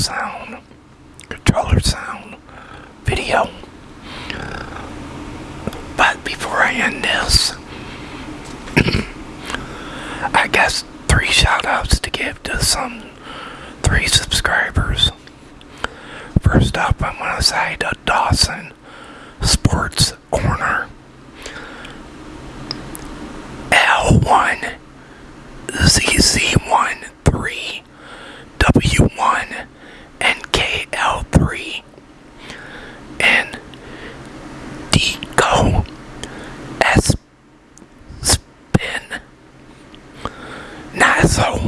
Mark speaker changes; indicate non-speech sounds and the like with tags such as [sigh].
Speaker 1: sound, controller sound video. But before I end this, [coughs] I guess three shoutouts to give to some three subscribers. First up, I'm gonna say to Dawson Sports Corner L1ZZ13 So.